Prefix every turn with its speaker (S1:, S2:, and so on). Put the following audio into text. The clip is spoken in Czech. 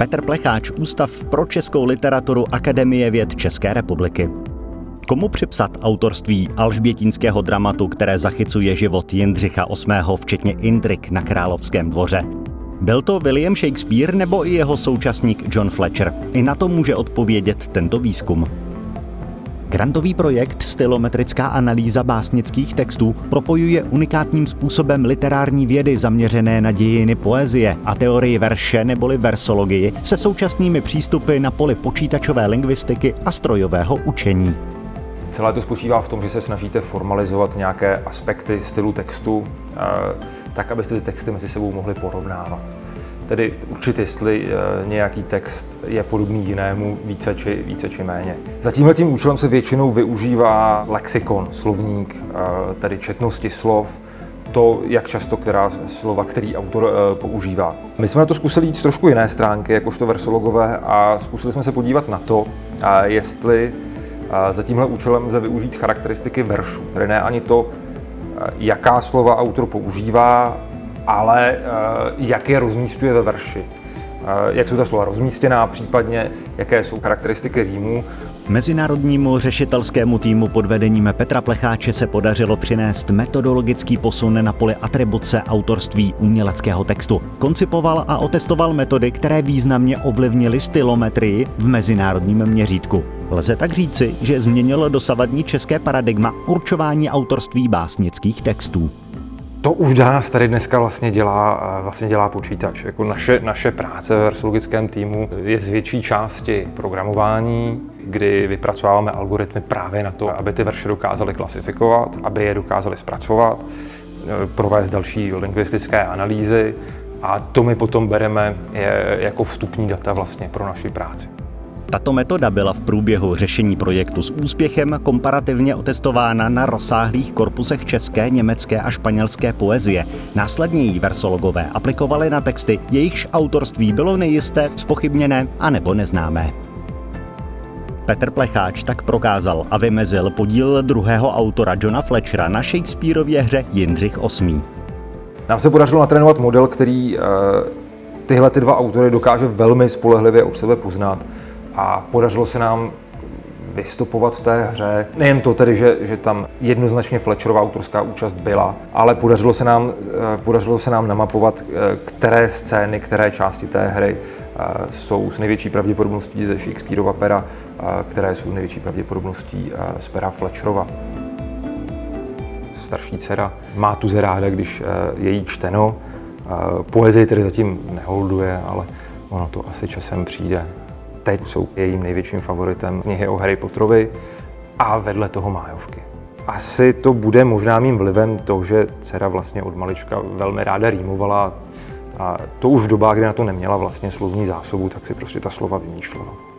S1: Petr Plecháč, Ústav pro českou literaturu Akademie věd České republiky. Komu připsat autorství alžbětínského dramatu, které zachycuje život Jindřicha VIII. včetně Indrik na královském dvoře? Byl to William Shakespeare nebo i jeho současník John Fletcher? I na to může odpovědět tento výzkum. Grantový projekt Stylometrická analýza básnických textů propojuje unikátním způsobem literární vědy zaměřené na dějiny poezie a teorii verše neboli versologii se současnými přístupy na poli počítačové lingvistiky a strojového učení.
S2: Celé to spočívá v tom, že se snažíte formalizovat nějaké aspekty stylu textu, eh, tak abyste ty texty mezi sebou mohli porovnávat. Tedy určit, jestli eh, nějaký text je podobný jinému více či, více či méně. Za tímhle tím účelem se většinou využívá lexikon, slovník, eh, tedy četnosti slov, to, jak často která slova, který autor používá. My jsme na to zkusili jít z trošku jiné stránky, jakožto versologové, a zkusili jsme se podívat na to, jestli za tímhle účelem lze využít charakteristiky veršů, tedy ne ani to, jaká slova autor používá, ale jak je rozmístuje ve verši. Jak jsou ta slova rozmístěná, případně jaké jsou charakteristiky rýmů.
S1: Mezinárodnímu řešitelskému týmu pod vedením Petra Plecháče se podařilo přinést metodologický posun na poli atribuce autorství uměleckého textu. Koncipoval a otestoval metody, které významně ovlivnily stylometrii v mezinárodním měřítku. Lze tak říci, že změnilo dosavadní české paradigma určování autorství básnických textů.
S2: To už nás tady dneska vlastně dělá, vlastně dělá počítač. Jako naše, naše práce v versologickém týmu je z větší části programování, kdy vypracováváme algoritmy právě na to, aby ty verše dokázaly klasifikovat, aby je dokázaly zpracovat, provést další lingvistické analýzy a to my potom bereme jako vstupní data vlastně pro naši práci.
S1: Tato metoda byla v průběhu řešení projektu s úspěchem komparativně otestována na rozsáhlých korpusech české, německé a španělské poezie. Následně ji versologové aplikovali na texty, jejichž autorství bylo nejisté, spochybněné a nebo neznámé. Petr Plecháč tak prokázal a vymezil podíl druhého autora Johna Fletchera na Shakespeareově hře Jindřich VIII.
S2: Nám se podařilo natrénovat model, který uh, tyhle ty dva autory dokáže velmi spolehlivě od sebe poznat a podařilo se nám vystupovat v té hře. Nejen to tedy, že, že tam jednoznačně Fletcherová autorská účast byla, ale podařilo se nám, eh, podařilo se nám namapovat, eh, které scény, které části té hry eh, jsou s největší pravděpodobností ze Shakespeareova pera, které jsou největší pravděpodobností z pera Fletcherova. Starší dcera má tuze ráda, když je jí čteno. Poezii tedy zatím neholduje, ale ono to asi časem přijde. Teď jsou jejím největším favoritem knihy o Harry Potterovi a vedle toho májovky. Asi to bude možná mým vlivem to, že dcera vlastně od malička velmi ráda rýmovala a to už v dobách, kdy na to neměla vlastně slovní zásobu, tak si prostě ta slova vymýšlela.